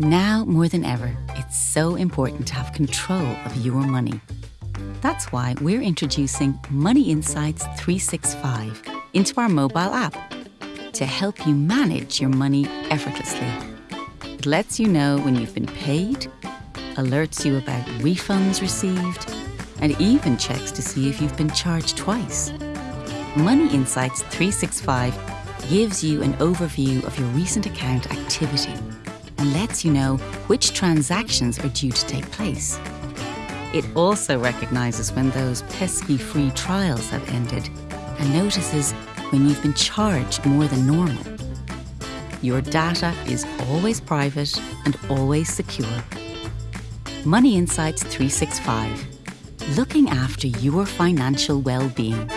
Now more than ever, it's so important to have control of your money. That's why we're introducing Money Insights 365 into our mobile app to help you manage your money effortlessly. It lets you know when you've been paid, alerts you about refunds received, and even checks to see if you've been charged twice. Money Insights 365 gives you an overview of your recent account activity and lets you know which transactions are due to take place. It also recognises when those pesky free trials have ended and notices when you've been charged more than normal. Your data is always private and always secure. Money Insights 365, looking after your financial well-being.